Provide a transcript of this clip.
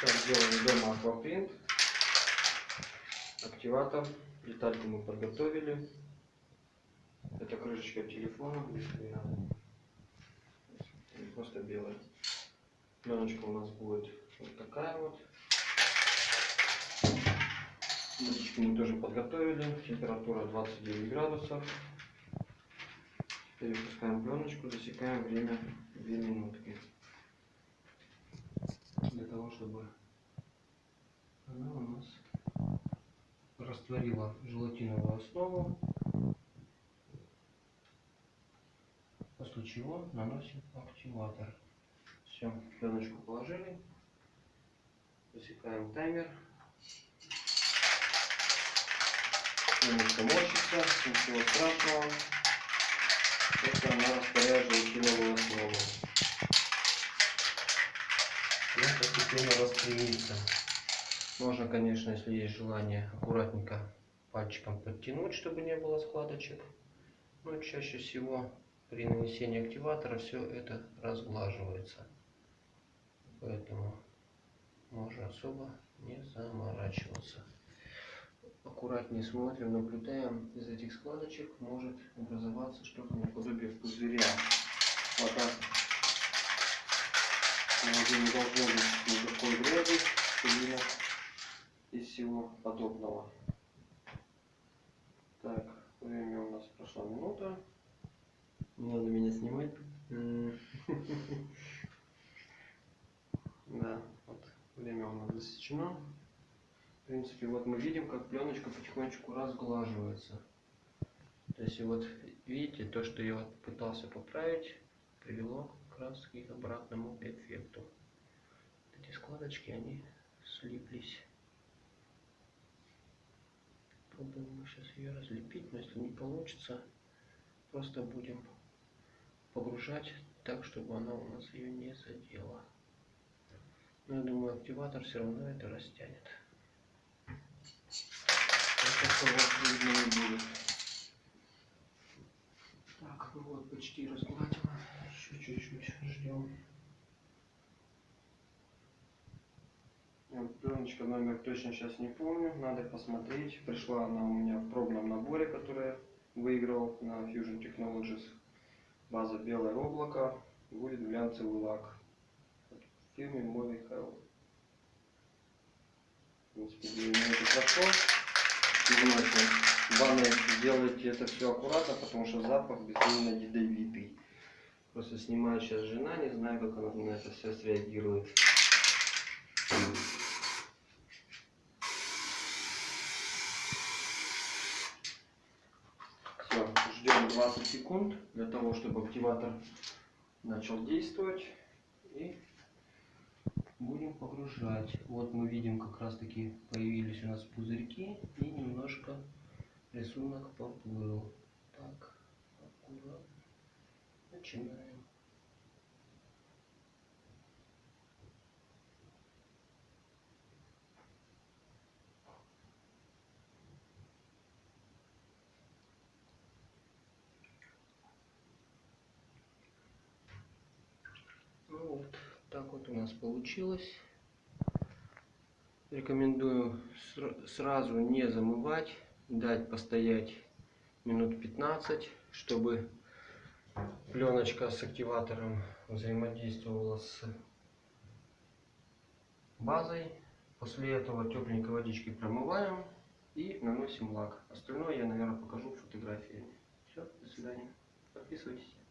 Сейчас делаем дома аквапринт. Активатор. Детальку мы подготовили. Это крышечка телефона. Просто белая. Пленочка у нас будет вот такая вот. Водичку мы тоже подготовили. Температура 29 градусов. Перепускаем пленочку, засекаем время 2 минутки. Для того, чтобы она у нас растворила желатиновую основу. После чего наносим активатор. Все, пленочку положили. Засекаем таймер. Немножко мочится, ничего страшного. Это она желатиновую основу. Она постепенно распрямится. Можно, конечно, если есть желание, аккуратненько пальчиком подтянуть, чтобы не было складочек. Но чаще всего при нанесении активатора все это разглаживается. Поэтому можно особо не заморачиваться. Аккуратнее смотрим, наблюдаем. Из этих складочек может образоваться что-то наподобие пузыря. Вот так. Не должно быть никакой грязи, и всего подобного. Так, время у нас прошла минута. Не надо меня снимать. Да, вот время у нас засечено. В принципе, вот мы видим, как пленочка потихонечку разглаживается. То есть вот видите, то, что я вот пытался поправить, привело как раз к обратному эффекту. Эти складочки, они слиплись. Мы сейчас ее разлепить, но если не получится, просто будем погружать так, чтобы она у нас ее не задела. Но я думаю, активатор все равно это растянет. Так, ну вот почти разгладила. Еще чуть-чуть ждем. Пленочка номер точно сейчас не помню, надо посмотреть. Пришла она у меня в пробном наборе, который я выиграл на Fusion Technologies. База белое облако, будет глянцевый лак. В фирме Movie Hell. В принципе, 2 минуты прошло. В ванной делайте это все аккуратно, потому что запах безумно ядовитый. Просто снимает сейчас жена, не знаю, как она на это все среагирует. Все, ждем 20 секунд для того, чтобы активатор начал действовать. И будем погружать. Вот мы видим, как раз таки появились у нас пузырьки и немножко рисунок поплыл. Так, аккуратно. Начинаем. Вот так вот у нас получилось. Рекомендую сразу не замывать, дать постоять минут 15, чтобы пленочка с активатором взаимодействовала с базой. После этого тепленькой водичкой промываем и наносим лак. Остальное я, наверное, покажу фотографиями. Все, до свидания. Подписывайтесь.